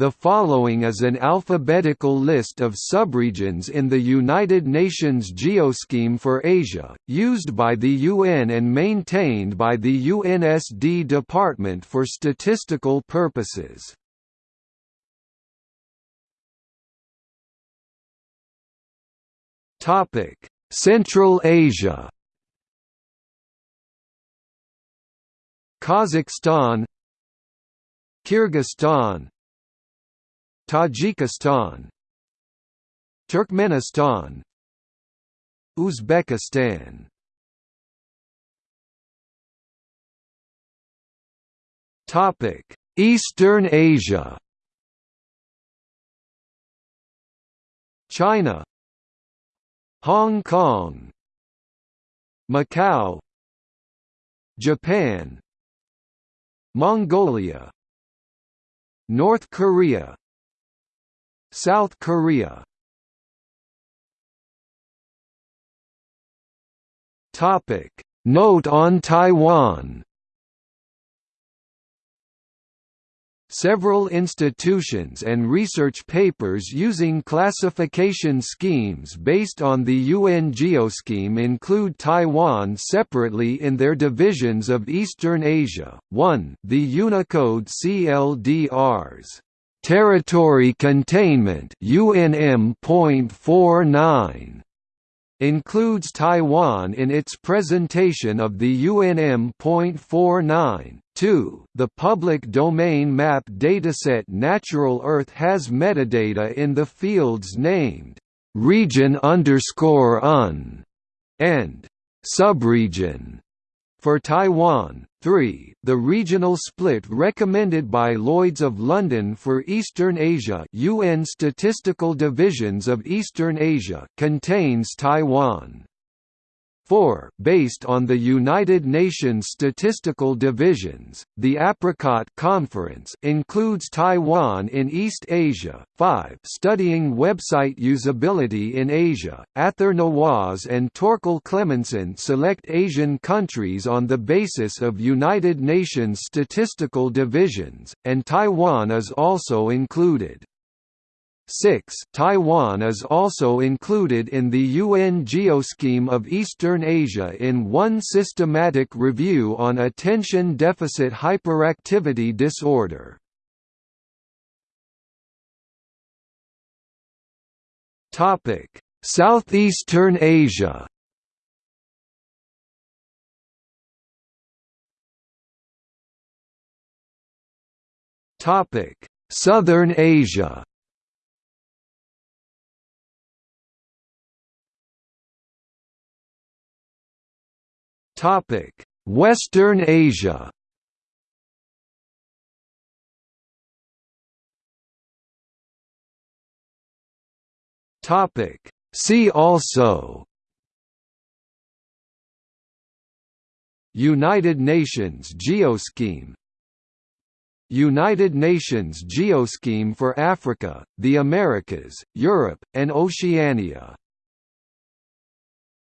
The following is an alphabetical list of subregions in the United Nations Geoscheme for Asia, used by the UN and maintained by the UNSD Department for statistical purposes. Central Asia Kazakhstan Kyrgyzstan Tajikistan Turkmenistan Uzbekistan. Topic Eastern Asia. China Hong Kong Macau Japan Mongolia North Korea South Korea Topic Note on Taiwan Several institutions and research papers using classification schemes based on the UN Geoscheme include Taiwan separately in their divisions of Eastern Asia. 1. The Unicode CLDRs Territory containment UNM.49 includes Taiwan in its presentation of the UNM.49. 2. The public domain map dataset Natural Earth has metadata in the fields named region underscore un and subregion for Taiwan, 3. The regional split recommended by Lloyds of London for Eastern Asia UN Statistical Divisions of Eastern Asia contains Taiwan. 4. Based on the United Nations statistical divisions, the Apricot Conference includes Taiwan in East Asia. 5. Studying website usability in Asia, Ather Nawaz and Torkil Clemmensen select Asian countries on the basis of United Nations statistical divisions, and Taiwan is also included. 6 Taiwan is also included in the UN Geoscheme of Eastern Asia in one systematic review on attention deficit hyperactivity disorder. Southeastern Asia Southern Asia Topic: Western Asia. Topic: See also United Nations Geoscheme United Nations Geoscheme for Africa, the Americas, Europe, and Oceania